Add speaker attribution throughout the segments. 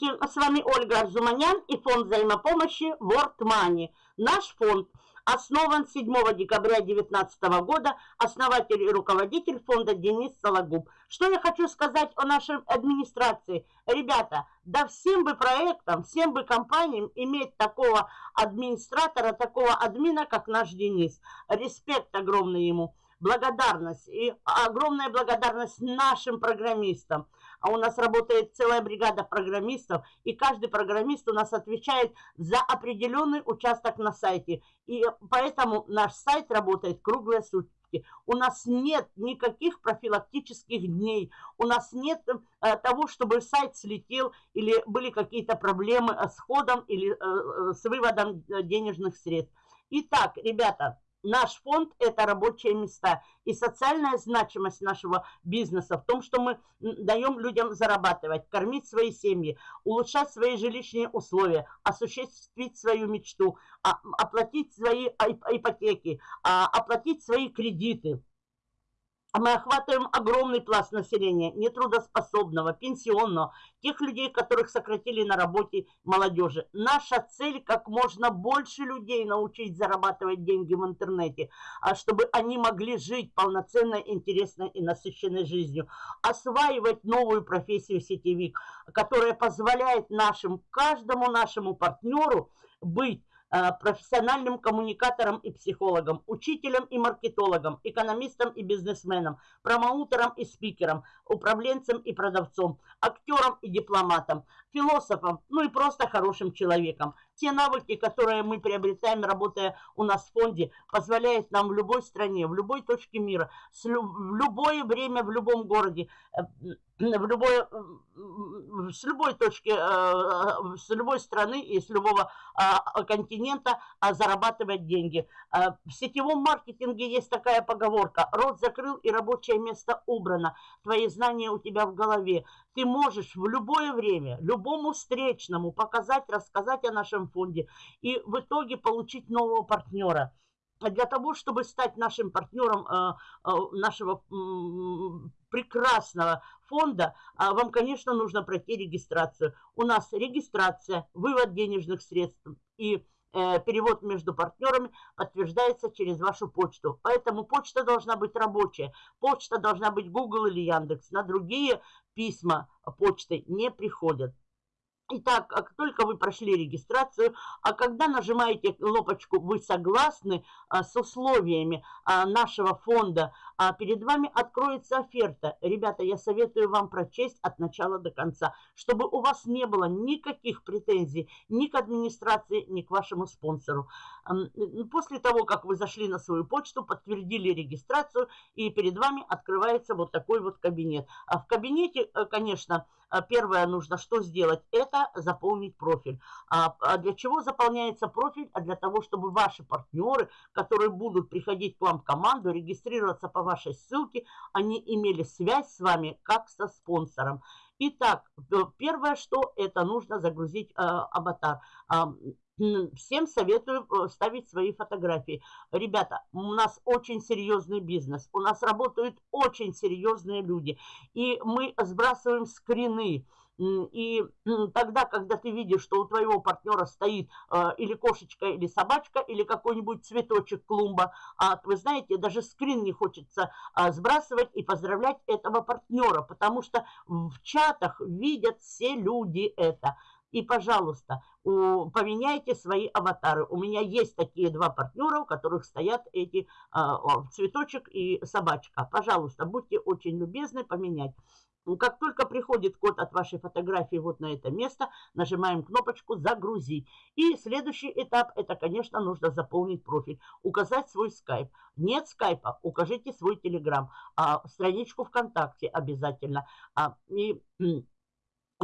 Speaker 1: Здравствуйте, с вами Ольга Арзуманян и фонд взаимопомощи World Money. Наш фонд основан 7 декабря 2019 года, основатель и руководитель фонда Денис Сологуб. Что я хочу сказать о нашей администрации? Ребята, да всем бы проектам, всем бы компаниям иметь такого администратора, такого админа, как наш Денис. Респект огромный ему благодарность и огромная благодарность нашим программистам. А у нас работает целая бригада программистов, и каждый программист у нас отвечает за определенный участок на сайте. И поэтому наш сайт работает круглые сутки. У нас нет никаких профилактических дней, у нас нет э, того, чтобы сайт слетел или были какие-то проблемы с ходом или э, с выводом э, денежных средств. Итак, ребята, Наш фонд – это рабочие места. И социальная значимость нашего бизнеса в том, что мы даем людям зарабатывать, кормить свои семьи, улучшать свои жилищные условия, осуществить свою мечту, а, оплатить свои ипотеки, а, оплатить свои кредиты. Мы охватываем огромный пласт населения, нетрудоспособного, пенсионного, тех людей, которых сократили на работе молодежи. Наша цель как можно больше людей научить зарабатывать деньги в интернете, а чтобы они могли жить полноценной, интересной и насыщенной жизнью. Осваивать новую профессию сетевик, которая позволяет нашим, каждому нашему партнеру быть профессиональным коммуникатором и психологом, учителем и маркетологом, экономистом и бизнесменом, промоутером и спикером, управленцем и продавцом, актером и дипломатом, философом, ну и просто хорошим человеком. Те навыки, которые мы приобретаем, работая у нас в фонде, позволяют нам в любой стране, в любой точке мира, в любое время, в любом городе, э, в любой, с любой точки, э, с любой страны и с любого а, континента а, зарабатывать деньги. Э, в сетевом маркетинге есть такая поговорка. Рот закрыл и рабочее место убрано. Твои знания у тебя в голове. Ты можешь в любое время, любому встречному показать, рассказать о нашем фонде и в итоге получить нового партнера для того, чтобы стать нашим партнером э, э, нашего прекрасного фонда, а вам, конечно, нужно пройти регистрацию. У нас регистрация, вывод денежных средств и э, перевод между партнерами подтверждается через вашу почту. Поэтому почта должна быть рабочая. Почта должна быть Google или Яндекс. На другие письма почты не приходят. Итак, как только вы прошли регистрацию, а когда нажимаете кнопочку «Вы согласны а, с условиями а, нашего фонда», а перед вами откроется оферта. Ребята, я советую вам прочесть от начала до конца, чтобы у вас не было никаких претензий ни к администрации, ни к вашему спонсору. После того, как вы зашли на свою почту, подтвердили регистрацию, и перед вами открывается вот такой вот кабинет. А в кабинете, э, конечно, а первое нужно что сделать? Это заполнить профиль. А, а для чего заполняется профиль? А для того, чтобы ваши партнеры, которые будут приходить к вам в команду, регистрироваться по вашей ссылке, они имели связь с вами как со спонсором. Итак, первое, что это нужно загрузить э, аватар. Всем советую э, ставить свои фотографии. Ребята, у нас очень серьезный бизнес. У нас работают очень серьезные люди. И мы сбрасываем скрины. И тогда, когда ты видишь, что у твоего партнера стоит э, или кошечка, или собачка, или какой-нибудь цветочек клумба, а вы знаете, даже скрин не хочется а, сбрасывать и поздравлять этого партнера, потому что в чатах видят все люди это. И, пожалуйста, поменяйте свои аватары. У меня есть такие два партнера, у которых стоят эти а, цветочек и собачка. Пожалуйста, будьте очень любезны поменять. Как только приходит код от вашей фотографии вот на это место, нажимаем кнопочку «Загрузить». И следующий этап, это, конечно, нужно заполнить профиль, указать свой скайп. Нет скайпа, укажите свой телеграм, а, страничку ВКонтакте обязательно. А, и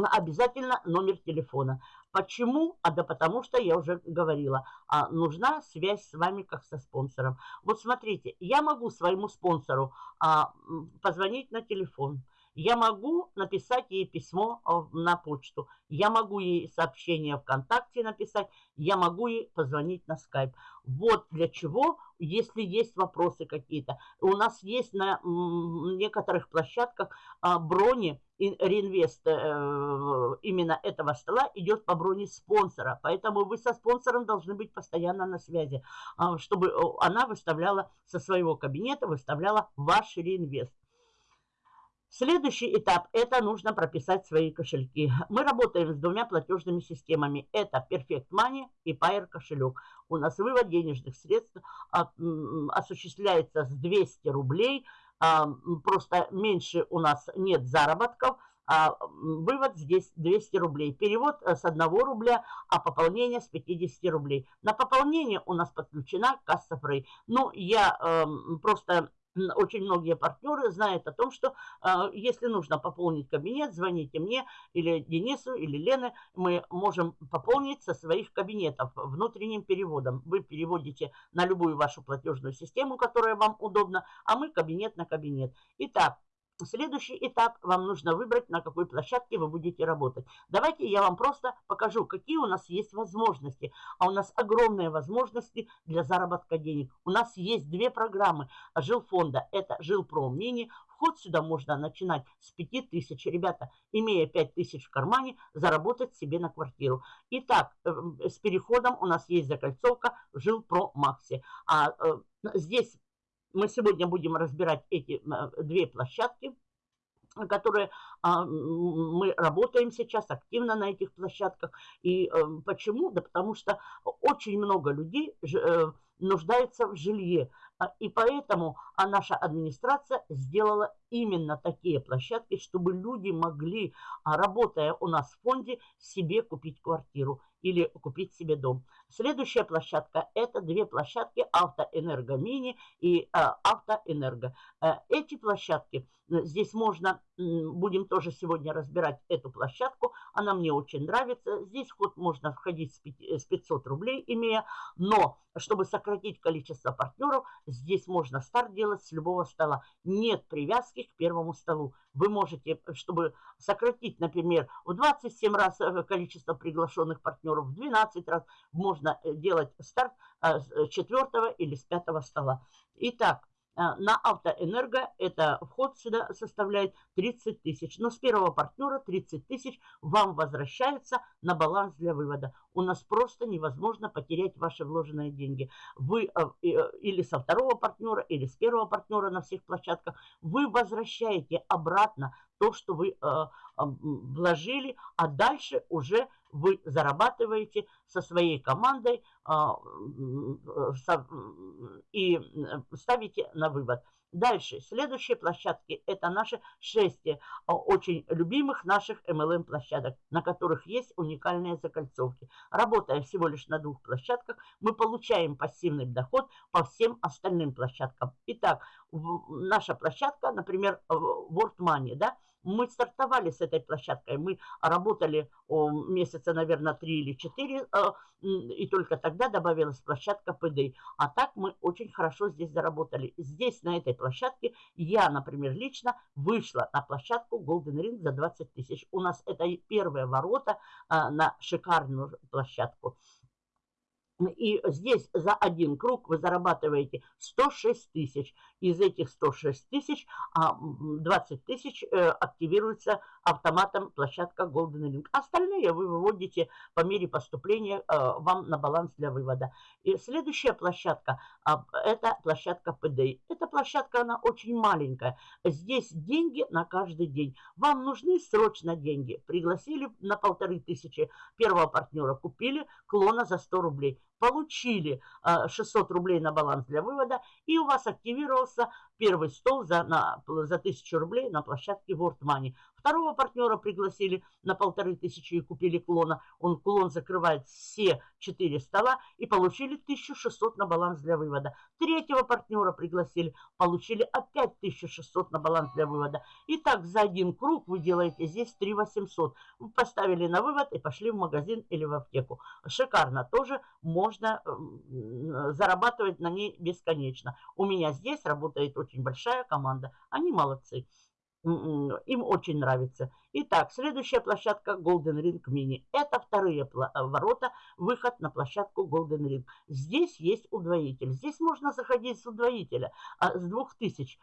Speaker 1: обязательно номер телефона. Почему? А да потому что я уже говорила, а, нужна связь с вами как со спонсором. Вот смотрите, я могу своему спонсору а, позвонить на телефон. Я могу написать ей письмо на почту, я могу ей сообщение ВКонтакте написать, я могу ей позвонить на скайп. Вот для чего, если есть вопросы какие-то. У нас есть на некоторых площадках а, брони, реинвест э, именно этого стола идет по броне спонсора. Поэтому вы со спонсором должны быть постоянно на связи, а, чтобы она выставляла со своего кабинета, выставляла ваш реинвест. Следующий этап – это нужно прописать свои кошельки. Мы работаем с двумя платежными системами. Это Perfect Money и Pair кошелек. У нас вывод денежных средств осуществляется с 200 рублей. А, просто меньше у нас нет заработков. А вывод здесь 200 рублей. Перевод э, с 1 рубля, а пополнение с 50 рублей. На пополнение у нас подключена касса Фрей. Ну, я э, просто очень многие партнеры знают о том, что э, если нужно пополнить кабинет, звоните мне или Денису, или Лене, мы можем пополнить со своих кабинетов внутренним переводом. Вы переводите на любую вашу платежную систему, которая вам удобна, а мы кабинет на кабинет. Итак, Следующий этап вам нужно выбрать, на какой площадке вы будете работать. Давайте я вам просто покажу, какие у нас есть возможности. А у нас огромные возможности для заработка денег. У нас есть две программы жилфонда. Это Жилпром Мини. Вход сюда можно начинать с 5000. Ребята, имея 5000 в кармане, заработать себе на квартиру. Итак, э, с переходом у нас есть закольцовка Жилпро Макси. А э, здесь мы сегодня будем разбирать эти две площадки, которые а, мы работаем сейчас активно на этих площадках. И э, почему? Да потому что очень много людей э, нуждаются в жилье. А, и поэтому а наша администрация сделала именно такие площадки, чтобы люди могли, работая у нас в фонде, себе купить квартиру или купить себе дом. Следующая площадка – это две площадки Автоэнерго Мини и э, Автоэнерго. Э, эти площадки, э, здесь можно, будем тоже сегодня разбирать эту площадку, она мне очень нравится. Здесь вход можно входить с 500 рублей, имея, но чтобы сократить количество партнеров, здесь можно старт делать с любого стола. Нет привязки к первому столу. Вы можете, чтобы сократить, например, в 27 раз количество приглашенных партнеров, в 12 раз можно э, делать старт э, с э, четвертого или с пятого стола. Итак, на автоэнерго это вход сюда составляет 30 тысяч. Но с первого партнера 30 тысяч вам возвращается на баланс для вывода. У нас просто невозможно потерять ваши вложенные деньги. Вы или со второго партнера, или с первого партнера на всех площадках, вы возвращаете обратно то, что вы вложили, а дальше уже вы зарабатываете со своей командой а, и ставите на вывод. Дальше, следующие площадки, это наши шесть э, очень любимых наших MLM площадок, на которых есть уникальные закольцовки. Работая всего лишь на двух площадках, мы получаем пассивный доход по всем остальным площадкам. Итак, наша площадка, например, World Money, да, мы стартовали с этой площадкой, мы работали о, месяца, наверное, 3 или 4, э, и только тогда добавилась площадка PD. А так мы очень хорошо здесь заработали. Здесь, на этой площадке, я, например, лично вышла на площадку Golden Ring за 20 тысяч. У нас это первые ворота э, на шикарную площадку. И здесь за один круг вы зарабатываете 106 тысяч. Из этих 106 тысяч 20 а, тысяч э, активируется автоматом площадка Golden Link. Остальные вы выводите по мере поступления э, вам на баланс для вывода. И следующая площадка а, – это площадка PD. Эта площадка, она очень маленькая. Здесь деньги на каждый день. Вам нужны срочно деньги. Пригласили на полторы тысячи первого партнера, купили клона за 100 рублей получили 600 а, рублей на баланс для вывода, и у вас активировался первый стол за, на, за 1000 рублей на площадке World Money. Второго партнера пригласили на полторы тысячи и купили клона. Он клон закрывает все четыре стола и получили 1600 на баланс для вывода. Третьего партнера пригласили, получили опять 1600 на баланс для вывода. И так за один круг вы делаете здесь 3800. Вы поставили на вывод и пошли в магазин или в аптеку. Шикарно. Тоже можно зарабатывать на ней бесконечно. У меня здесь работает очень большая команда. Они молодцы. Им очень нравится. Итак, следующая площадка Golden Ring Mini. Это вторые э, ворота, выход на площадку Golden Ring. Здесь есть удвоитель. Здесь можно заходить с удвоителя, а, с 2000.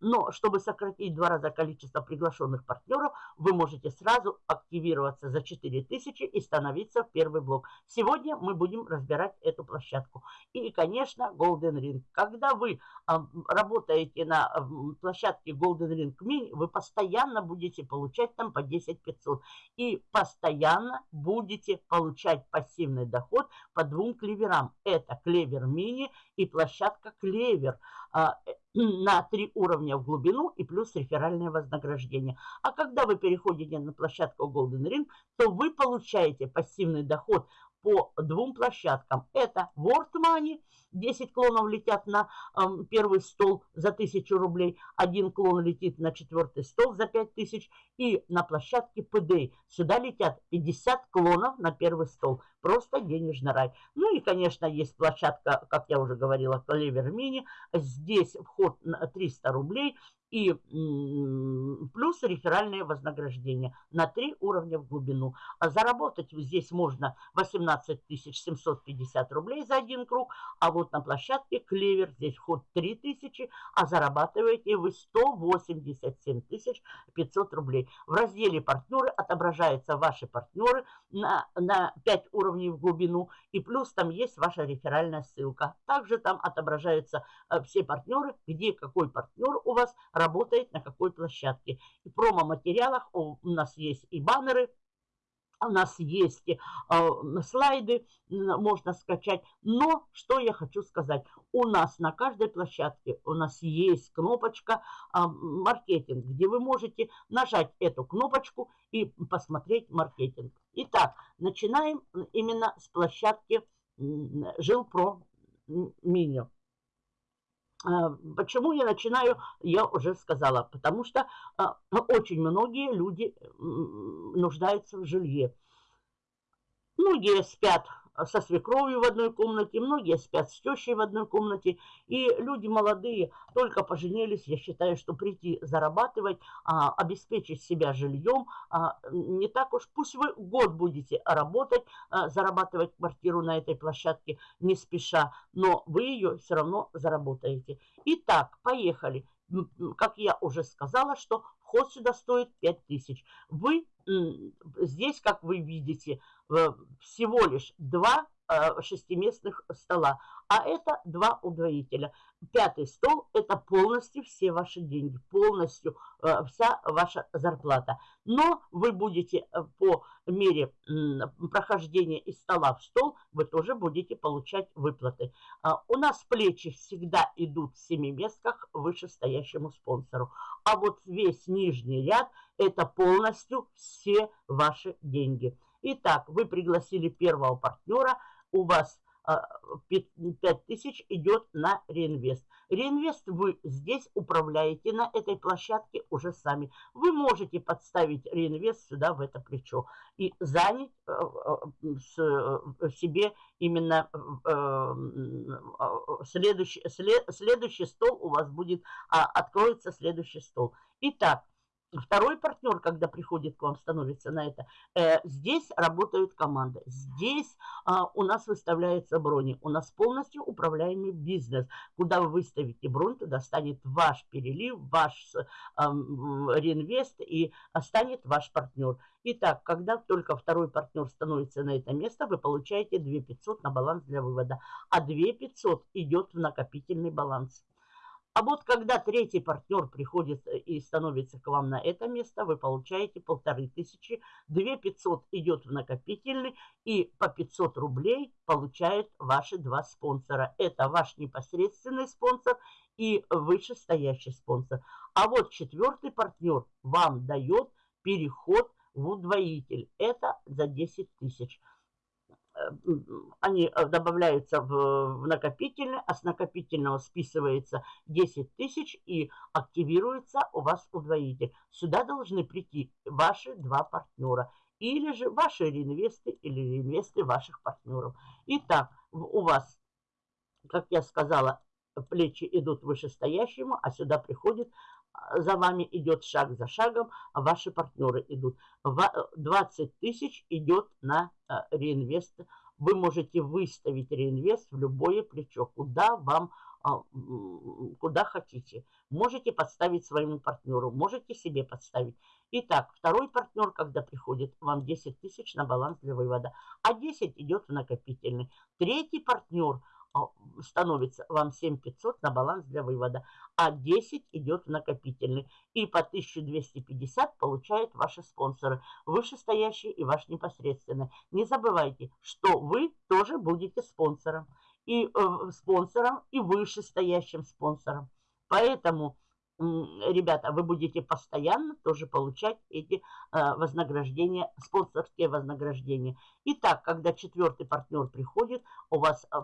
Speaker 1: Но чтобы сократить два раза количество приглашенных партнеров, вы можете сразу активироваться за 4000 и становиться в первый блок. Сегодня мы будем разбирать эту площадку. И, конечно, Golden Ring. Когда вы работаете на площадке Golden Ring Mini, вы постоянно будете получать там по 10 500. И постоянно будете получать пассивный доход по двум клеверам. Это клевер мини и площадка клевер а, на три уровня в глубину и плюс реферальное вознаграждение. А когда вы переходите на площадку Golden Ring, то вы получаете пассивный доход по двум площадкам. Это World Money, 10 клонов летят на э, первый стол за 1000 рублей, один клон летит на четвертый стол за 5000 и на площадке PD. Сюда летят 50 клонов на первый стол. Просто денежный рай. Ну и, конечно, есть площадка, как я уже говорила, Клевер Мини. Здесь вход на 300 рублей и плюс реферальное вознаграждение на 3 уровня в глубину. А заработать здесь можно 18 750 рублей за один круг, а вот на площадке Клевер здесь вход 3000, а зарабатываете вы 187 500 рублей. В разделе «Партнеры» отображаются ваши партнеры на, на 5 уровней в глубину, и плюс там есть ваша реферальная ссылка. Также там отображаются э, все партнеры, где какой партнер у вас работает на какой площадке. И промо-материалах у нас есть и баннеры, у нас есть э, слайды, можно скачать. Но что я хочу сказать. У нас на каждой площадке у нас есть кнопочка э, маркетинг, где вы можете нажать эту кнопочку и посмотреть маркетинг. Итак, начинаем именно с площадки Жилпро меню. А, почему я начинаю, я уже сказала, потому что а, очень многие люди нуждаются в жилье. Многие спят со свекровью в одной комнате, многие спят с тещей в одной комнате. И люди молодые только поженились, я считаю, что прийти зарабатывать, а, обеспечить себя жильем, а, не так уж, пусть вы год будете работать, а, зарабатывать квартиру на этой площадке не спеша, но вы ее все равно заработаете. Итак, поехали. Как я уже сказала, что вход сюда стоит 5000. Вы здесь, как вы видите, Э, всего лишь два шестиместных стола, а это два удвоителя. Пятый стол – это полностью все ваши деньги, полностью э, вся ваша зарплата. Но вы будете по мере прохождения из стола в стол, вы тоже будете получать выплаты. А у нас плечи всегда идут в семиместках вышестоящему спонсору. А вот весь нижний ряд – это полностью все ваши деньги. Итак, вы пригласили первого партнера, у вас 5000 а, идет на реинвест. Реинвест вы здесь управляете на этой площадке уже сами. Вы можете подставить реинвест сюда, в это плечо, и занять э, э, себе именно э, следующий, следующий стол у вас будет, а, откроется следующий стол. Итак, Второй партнер, когда приходит к вам, становится на это, э, здесь работают команды. Здесь э, у нас выставляются брони. У нас полностью управляемый бизнес. Куда вы выставите бронь, туда станет ваш перелив, ваш э, реинвест и станет ваш партнер. Итак, когда только второй партнер становится на это место, вы получаете 2 500 на баланс для вывода. А 2 500 идет в накопительный баланс. А вот когда третий партнер приходит э, и становится к вам на это место, вы получаете полторы тысячи, две пятьсот идет в накопительный и по 500 рублей получают ваши два спонсора. Это ваш непосредственный спонсор и вышестоящий спонсор. А вот четвертый партнер вам дает переход в удвоитель. Это за 10 тысяч они э, добавляются в, накопительный, а с накопительного списывается 10 тысяч и активируется у вас удвоитель. Сюда должны прийти ваши два партнера или же ваши реинвесты или реинвесты ваших партнеров. Итак, у вас, как я сказала, плечи идут вышестоящему, а сюда приходит, за вами идет шаг за шагом, а ваши партнеры идут. 20 тысяч идет на а, реинвест. Вы можете выставить реинвест в любое плечо, куда вам а, куда хотите. Можете подставить своему партнеру, можете себе подставить. Итак, второй партнер, когда приходит, вам 10 тысяч на баланс для вывода, а 10 идет в накопительный. Третий партнер становится вам 7500 на баланс для вывода, а 10 идет в накопительный. И по 1250 получают ваши спонсоры, вышестоящие и ваш непосредственный. Не забывайте, что вы тоже будете спонсором и э, спонсором, и вышестоящим спонсором. Поэтому, ребята, вы будете постоянно тоже получать эти э, вознаграждения, спонсорские вознаграждения. Итак, когда четвертый партнер приходит, у вас э,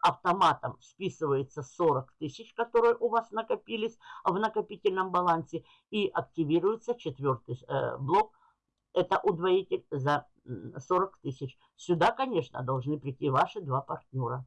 Speaker 1: автоматом списывается 40 тысяч, которые у вас накопились в накопительном балансе, и активируется четвертый э, блок это удвоитель за 40 тысяч. Сюда, конечно, должны прийти ваши два партнера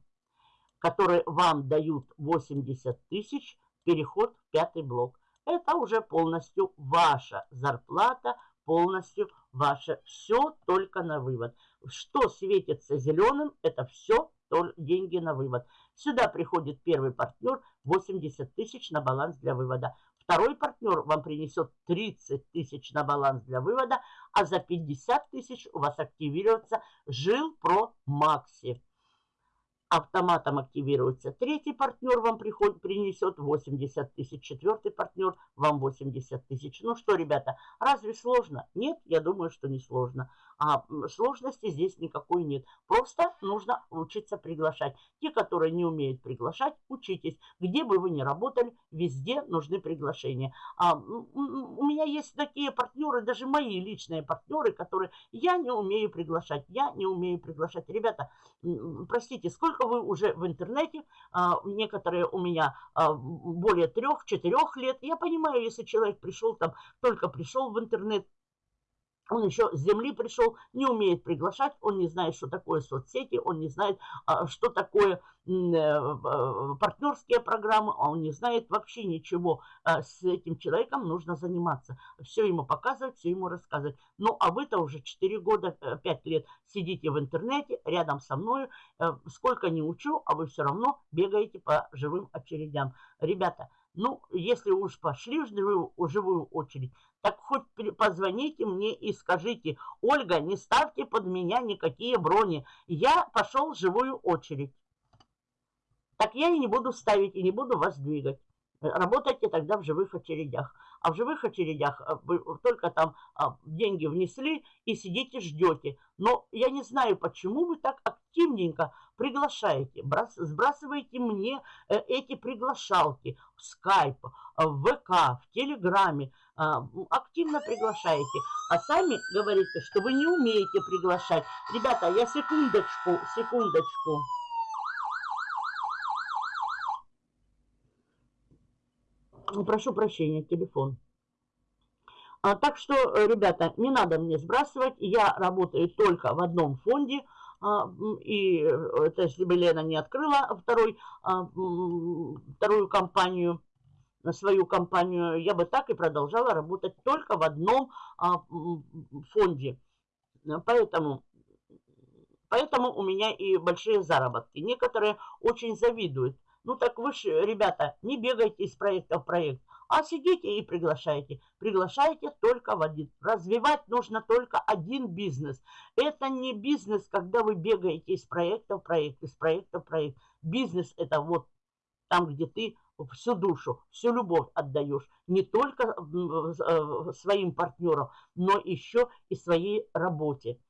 Speaker 1: которые вам дают 80 тысяч, переход в пятый блок. Это уже полностью ваша зарплата, полностью ваше. Все только на вывод. Что светится зеленым, это все деньги на вывод. Сюда приходит первый партнер, 80 тысяч на баланс для вывода. Второй партнер вам принесет 30 тысяч на баланс для вывода, а за 50 тысяч у вас активируется Жил Про Макси автоматом активируется. Третий партнер вам приходит, принесет 80 тысяч. Четвертый партнер вам 80 тысяч. Ну что, ребята, разве сложно? Нет, я думаю, что не сложно. А сложности здесь никакой нет. Просто нужно учиться приглашать. Те, которые не умеют приглашать, учитесь. Где бы вы ни работали, везде нужны приглашения. А, у меня есть такие партнеры, даже мои личные партнеры, которые я не умею приглашать. Я не умею приглашать. Ребята, простите, сколько вы уже в интернете? А, некоторые у меня а, более трех-четырех лет. Я понимаю, если человек пришел там, только пришел в интернет, он еще с земли пришел, не умеет приглашать, он не знает, что такое соцсети, он не знает, а, что такое э, партнерские программы, а он не знает вообще ничего. А, с этим человеком нужно заниматься. Все ему показывать, все ему рассказывать. Ну, а вы-то уже 4 года, 5 э, лет сидите в интернете рядом со мной. Э, сколько не учу, а вы все равно бегаете по живым очередям. Ребята, ну, если уж пошли в живую, в живую очередь, так хоть позвоните мне и скажите, Ольга, не ставьте под меня никакие брони. Я пошел в живую очередь. Так я и не буду ставить, и не буду вас двигать. Работайте тогда в живых очередях. А в живых очередях э, только там а, деньги внесли и сидите ждете. Но я не знаю, почему вы так активненько приглашаете, сбрасываете мне э, эти приглашалки в э, в ВК, в Телеграме. А, активно приглашаете. А сами говорите, что вы не умеете приглашать. Ребята, я секундочку, секундочку. Прошу прощения, телефон. А, так что, э, ребята, не надо мне сбрасывать. Я работаю только в одном фонде. А, и э, это если бы Лена не открыла второй, а, вторую компанию, свою компанию, я бы так и продолжала работать только в одном а, фонде. Поэтому, поэтому у меня и большие заработки. Некоторые очень завидуют. Ну так вы же, ребята, не бегайте из проекта в проект, а сидите и приглашайте. Приглашайте только в один. Развивать нужно только один бизнес. Это не бизнес, когда вы бегаете из проекта в проект, из проекта в проект. Бизнес это вот там, где ты всю душу, всю любовь отдаешь. Не только э, своим партнерам, но еще и своей работе.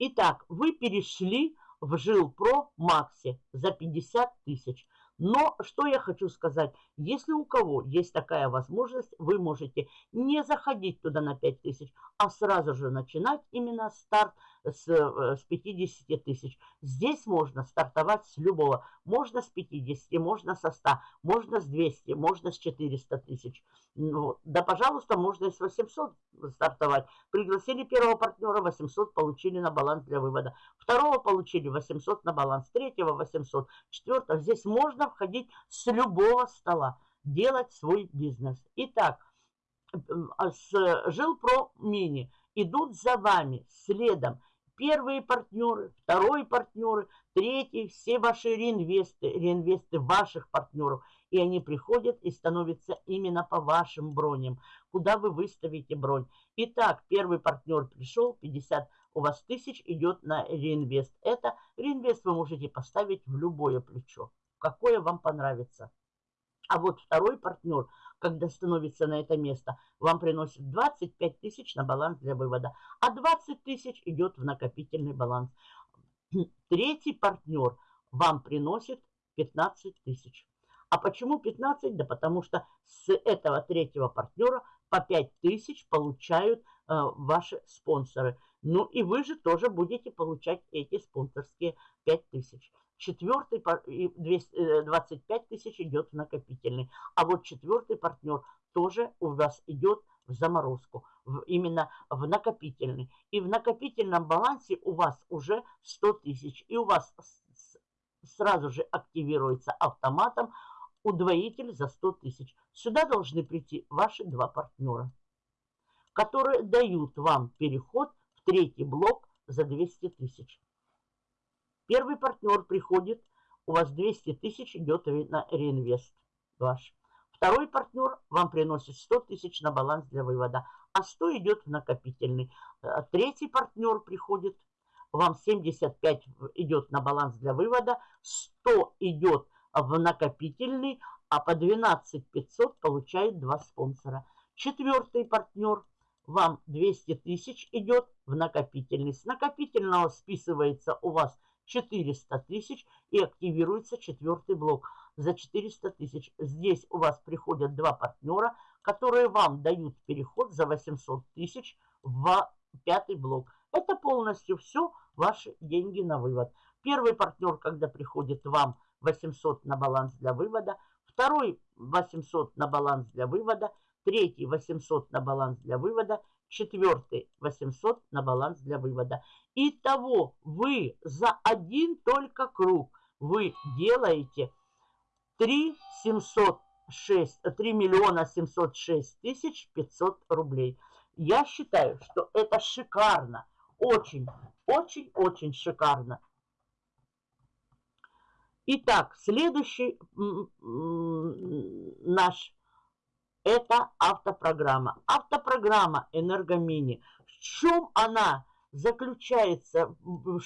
Speaker 1: Итак, вы перешли в Жилпро Макси за 50 тысяч. Но что я хочу сказать, если у кого есть такая возможность, вы можете не заходить туда на 5000, а сразу же начинать именно старт с, э, с 50 тысяч. Здесь можно стартовать с любого. Можно с 50, можно со 100, можно с 200, можно с 400 тысяч. Ну, да, пожалуйста, можно и с 800 стартовать. Пригласили первого партнера, 800 получили на баланс для вывода. Второго получили 800 на баланс, третьего 800, четвертого. Здесь можно входить с любого стола, делать свой бизнес. Итак, а, с Жилпро Мини идут за вами следом первые партнеры, второй партнеры, третий, все ваши реинвесты, реинвесты ваших партнеров. И они приходят и становятся именно по вашим броням, куда вы выставите бронь. Итак, первый партнер пришел, 50 у вас тысяч идет на реинвест. Это реинвест вы можете поставить в любое плечо, какое вам понравится. А вот второй партнер, когда становится на это место, вам приносит 25 тысяч на баланс для вывода, а 20 тысяч идет в накопительный баланс. Третий партнер вам приносит 15 тысяч. А почему 15? Да потому что с этого третьего партнера по 5 тысяч получают э, ваши спонсоры. Ну и вы же тоже будете получать эти спонсорские 5 тысяч. Четвертый, 25 э, тысяч идет в накопительный. А вот четвертый партнер тоже у вас идет в заморозку, в, именно в накопительный. И в накопительном балансе у вас уже 100 тысяч. И у вас сразу же активируется автоматом удвоитель за 100 тысяч. Сюда должны прийти ваши два партнера, которые дают вам переход в третий блок за 200 тысяч. Первый партнер приходит, у вас 200 тысяч идет на реинвест ваш. Второй партнер вам приносит 100 тысяч на баланс для вывода, а 100 идет в накопительный. Э, третий партнер приходит, вам 75 идет на баланс для вывода, 100 идет в накопительный, а по 12 500 получает два спонсора. Четвертый партнер вам 200 тысяч идет в накопительный. С накопительного списывается у вас 400 тысяч и активируется четвертый блок за 400 тысяч. Здесь у вас приходят два партнера, которые вам дают переход за 800 тысяч в пятый блок. Это полностью все ваши деньги на вывод. Первый партнер, когда приходит вам 800 на баланс для вывода, второй 800 на баланс для вывода, третий 800 на баланс для вывода – четвертый 800 на баланс для вывода. Итого вы за один только круг вы делаете 3 706, 3 миллиона 706 тысяч 500 рублей. Я считаю, что это шикарно. Очень, очень, очень шикарно. Итак, следующий наш это автопрограмма. Автопрограмма Энергомини. В чем она заключается,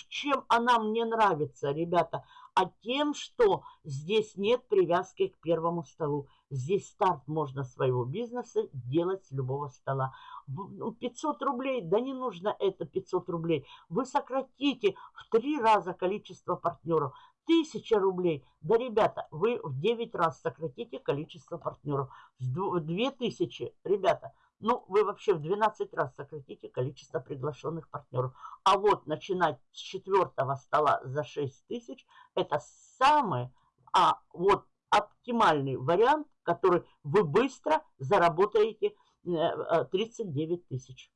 Speaker 1: чем она мне нравится, ребята? А тем, что здесь нет привязки к первому столу. Здесь старт можно своего бизнеса делать с любого стола. 500 ну, рублей, да не нужно это 500 рублей. Вы сократите в три раза количество партнеров. Тысяча рублей. Да, ребята, вы в 9 раз сократите количество партнеров. В 2000, ребята, ну, вы вообще в 12 раз сократите количество приглашенных партнеров. А вот начинать с четвертого стола за 6 тысяч, это самый, а вот оптимальный вариант, который вы быстро заработаете 39 э, э, тысяч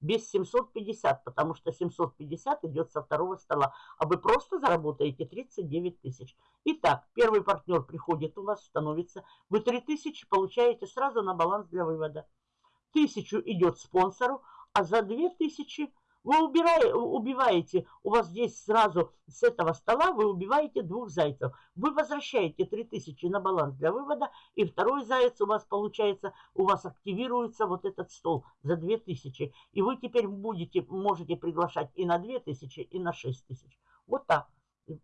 Speaker 1: без 750, потому что 750 идет со второго стола, а вы просто заработаете 39 тысяч. Итак, первый партнер приходит у вас, становится, вы 3 тысячи получаете сразу на баланс для вывода. Тысячу идет спонсору, а за 2 тысячи вы убираете, убиваете, у вас здесь сразу с этого стола вы убиваете двух зайцев. Вы возвращаете 3000 на баланс для вывода, и второй заяц у вас получается, у вас активируется вот этот стол за 2000. И вы теперь будете, можете приглашать и на 2000, и на 6000. Вот так.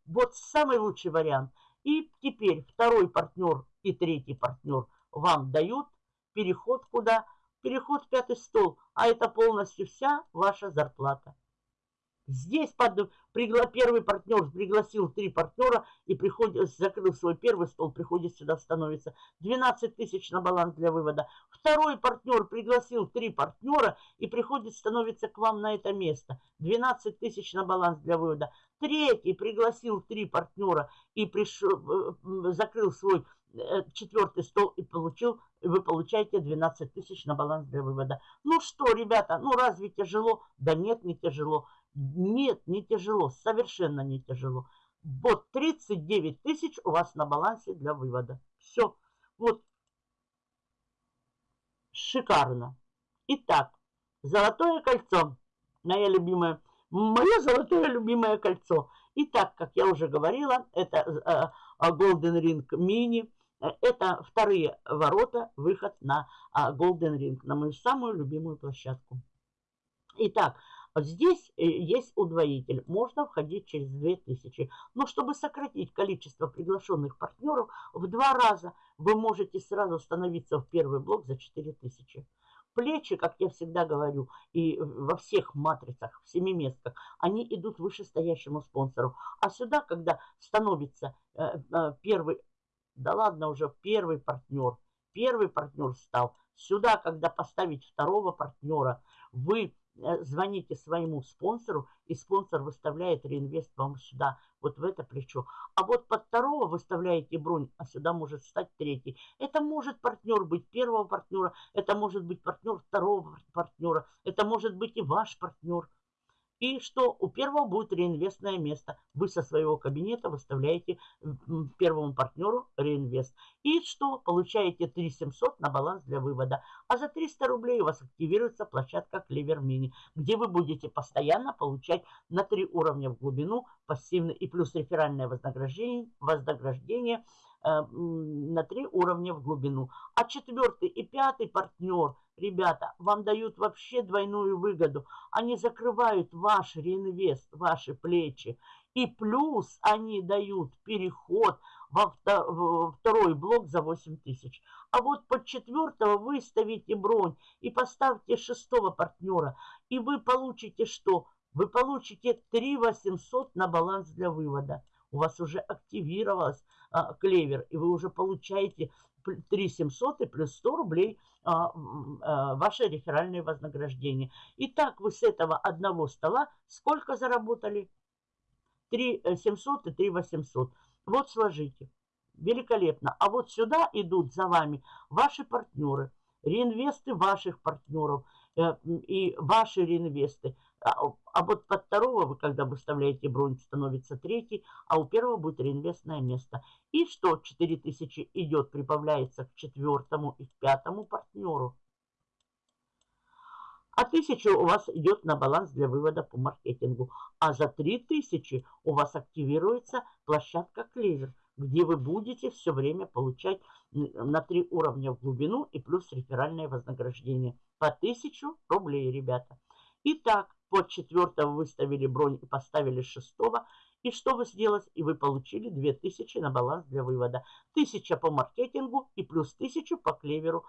Speaker 1: Вот самый лучший вариант. И теперь второй партнер и третий партнер вам дают переход куда? Переход в пятый стол, а это полностью вся ваша зарплата. Здесь под, пригла, первый партнер пригласил три партнера и приходит, закрыл свой первый стол, приходит сюда, становится 12 тысяч на баланс для вывода. Второй партнер пригласил три партнера и приходит, становится к вам на это место. 12 тысяч на баланс для вывода. Третий пригласил три партнера и пришел, э, закрыл свой четвертый стол и получил, и вы получаете 12 тысяч на баланс для вывода. Ну что, ребята, ну разве тяжело? Да нет, не тяжело. Нет, не тяжело, совершенно не тяжело. Вот 39 тысяч у вас на балансе для вывода. Все. Вот. Шикарно. Итак, золотое кольцо. Моя любимая. Мое золотое любимое кольцо. Итак, как я уже говорила, это э, Golden Ring Mini. Это вторые ворота, выход на а, Golden Ring, на мою самую любимую площадку. Итак, Здесь э, есть удвоитель. Можно входить через 2000. Но чтобы сократить количество приглашенных партнеров в два раза, вы можете сразу становиться в первый блок за 4000. Плечи, как я всегда говорю, и во всех матрицах, в семиместках, они идут вышестоящему спонсору. А сюда, когда становится э, э, первый, да ладно уже, первый партнер, первый партнер стал, сюда, когда поставить второго партнера, вы Э, звоните своему спонсору, и спонсор выставляет реинвест вам сюда, вот в это плечо. А вот под второго выставляете бронь, а сюда может стать третий. Это может партнер быть первого партнера, это может быть партнер второго партнера, это может быть и ваш партнер. И что у первого будет реинвестное место. Вы со своего кабинета выставляете первому партнеру реинвест. И что? Получаете 3700 на баланс для вывода. А за 300 рублей у вас активируется площадка Clever Mini, где вы будете постоянно получать на 3 уровня в глубину пассивный и плюс реферальное вознаграждение, вознаграждение э, на 3 уровня в глубину. А четвертый и пятый партнер – Ребята, вам дают вообще двойную выгоду. Они закрывают ваш реинвест, ваши плечи. И плюс они дают переход во второй блок за 8 тысяч. А вот под четвертого выставите бронь и поставьте шестого партнера. И вы получите что? Вы получите 3 800 на баланс для вывода. У вас уже активировалась а, клевер, и вы уже получаете 3 700 и плюс 100 рублей а, а, ваше реферальное вознаграждение. Итак, вы с этого одного стола сколько заработали? 3 700 э, и 3 800. Вот сложите. Великолепно. А вот сюда идут за вами ваши партнеры, реинвесты ваших партнеров и ваши реинвесты. А, а вот под второго вы, когда выставляете бронь, становится третий, а у первого будет реинвестное место. И что 4000 идет, прибавляется к четвертому и к пятому партнеру. А 1000 у вас идет на баланс для вывода по маркетингу. А за 3000 у вас активируется площадка Клевер, где вы будете все время получать на 3 уровня в глубину и плюс реферальное вознаграждение. По 1000 рублей, ребята. Итак, под четвертого выставили бронь и поставили шестого. И что вы сделали? И вы получили 2000 на баланс для вывода. 1000 по маркетингу и плюс 1000 по клеверу.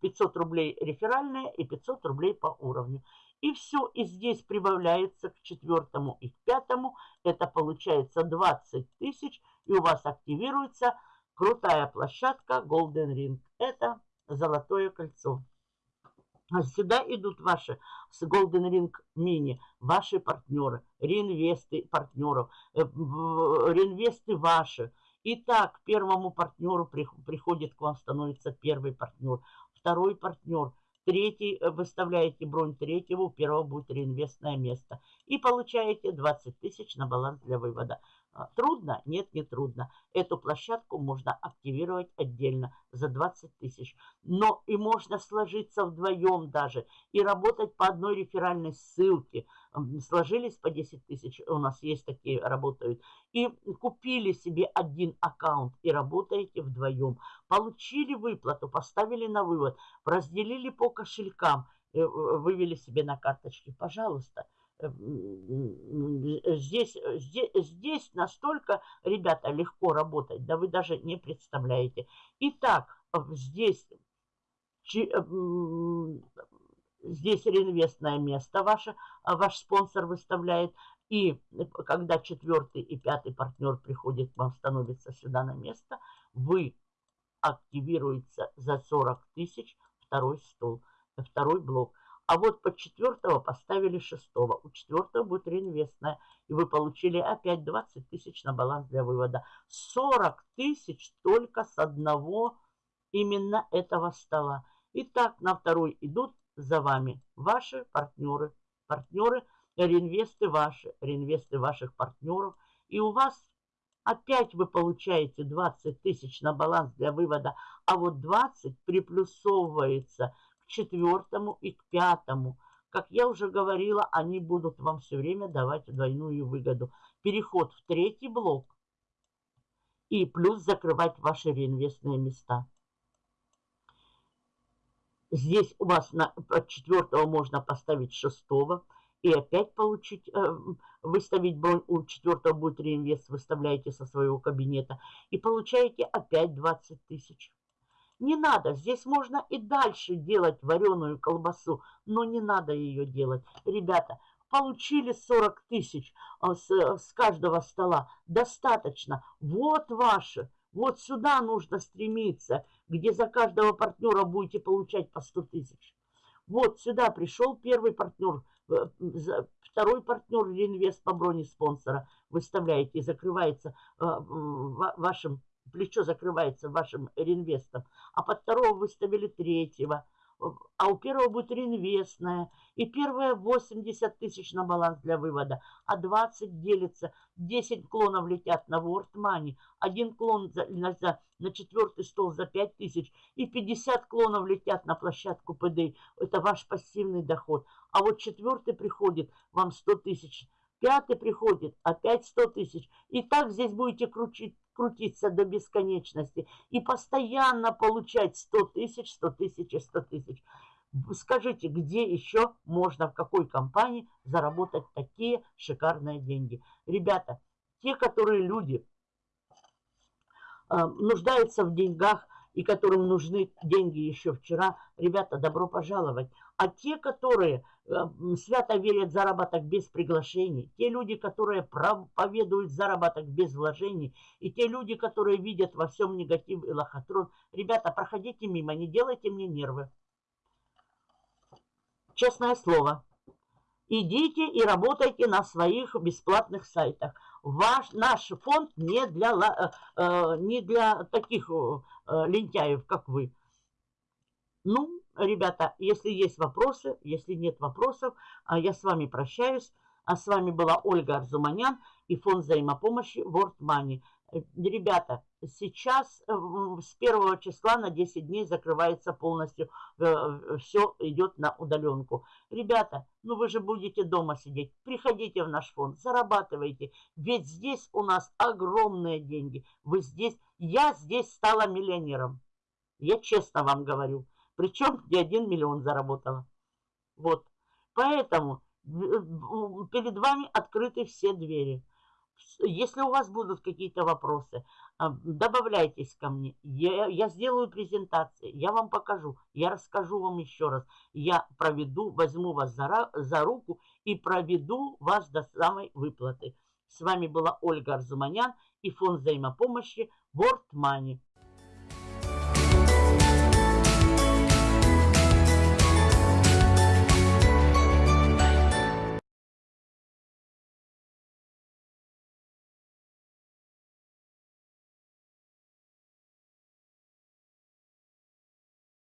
Speaker 1: 500 а, рублей реферальная и 500 рублей по уровню. И все, и здесь прибавляется к четвертому и к пятому. Это получается 20 тысяч. И у вас активируется крутая площадка Golden Ring. Это золотое кольцо. Сюда идут ваши с Golden Ring Mini, ваши партнеры, реинвесты партнеров, э, реинвесты ваши. Итак, первому партнеру приходит к вам, становится первый партнер, второй партнер, третий, э, выставляете бронь третьего, у первого будет реинвестное место. И получаете 20 тысяч на баланс для вывода. А, трудно? Нет, не трудно. Эту площадку можно активировать отдельно за 20 тысяч. Но и можно сложиться вдвоем даже и работать по одной реферальной ссылке. Сложились по 10 тысяч, у нас есть такие, работают. И купили себе один аккаунт и работаете вдвоем. Получили выплату, поставили на вывод, разделили по кошелькам, э, вывели себе на карточки. Пожалуйста. Э, здесь, здесь, здесь настолько, ребята, легко работать, да вы даже не представляете. Итак, здесь, э, здесь реинвестное место ваше, ваш спонсор выставляет. И когда четвертый и пятый партнер приходит к вам, становится сюда на место, вы активируется за 40 тысяч второй стол, второй блок. А вот под четвертого поставили шестого. У четвертого будет реинвестная. И вы получили опять 20 тысяч на баланс для вывода. 40 тысяч только с одного именно этого стола. Итак, на второй идут за вами ваши партнеры. Партнеры, реинвесты ваши, реинвесты ваших партнеров. И у вас Опять вы получаете 20 тысяч на баланс для вывода, а вот 20 приплюсовывается четвертому и к пятому. Как я уже говорила, они будут вам все время давать двойную выгоду. Переход в третий блок и плюс закрывать ваши реинвестные места. Здесь у вас на четвертого можно поставить шестого и опять получить, э, выставить бронь, у четвертого будет реинвест, выставляете со своего кабинета и получаете опять 20 тысяч. Не надо, здесь можно и дальше делать вареную колбасу, но не надо ее делать. Ребята, получили 40 тысяч а, с, с каждого стола, достаточно. Вот ваше, вот сюда нужно стремиться, где за каждого партнера будете получать по 100 тысяч. Вот сюда пришел первый партнер, э, второй партнер реинвест по броне спонсора. Выставляете и закрывается э, вашим плечо закрывается вашим реинвестом, а под второго выставили третьего, а у первого будет реинвестная, и первая 80 тысяч на баланс для вывода, а 20 делится, 10 клонов летят на World Money, один клон за, на, за, на четвертый стол за 5 тысяч, и 50 клонов летят на площадку ПД, это ваш пассивный доход, а вот четвертый приходит вам 100 тысяч, пятый приходит, опять 100 тысяч. И так здесь будете крутить, крутиться до бесконечности и постоянно получать 100 тысяч, 100 тысяч и 100 тысяч. Скажите, где еще можно, в какой компании заработать такие шикарные деньги? Ребята, те, которые люди э, нуждаются в деньгах, и которым нужны деньги еще вчера, ребята, добро пожаловать. А те, которые э, свято верят в заработок без приглашений, те люди, которые проповедуют заработок без вложений, и те люди, которые видят во всем негатив и лохотрон, ребята, проходите мимо, не делайте мне нервы. Честное слово. Идите и работайте на своих бесплатных сайтах. Ваш, наш фонд не для, э, э, не для таких лентяев, как вы. Ну, ребята, если есть вопросы, если нет вопросов, э, я с вами прощаюсь. А с вами была Ольга Арзуманян и фонд взаимопомощи World Money. Э, ребята, сейчас э, с первого числа на 10 дней закрывается полностью, э, все идет на удаленку. Ребята, ну вы же будете дома сидеть, приходите в наш фонд, зарабатывайте, ведь здесь у нас огромные деньги. Вы здесь, я здесь стала миллионером, я честно вам говорю, причем не один миллион заработала. Вот, поэтому перед вами открыты все двери. Если у вас будут какие-то вопросы, а, добавляйтесь ко мне. Я, я сделаю презентации, я вам покажу, я расскажу вам еще раз. Я проведу, возьму вас за, за руку и проведу вас до самой выплаты. С вами была Ольга Арзуманян и фонд взаимопомощи World Money.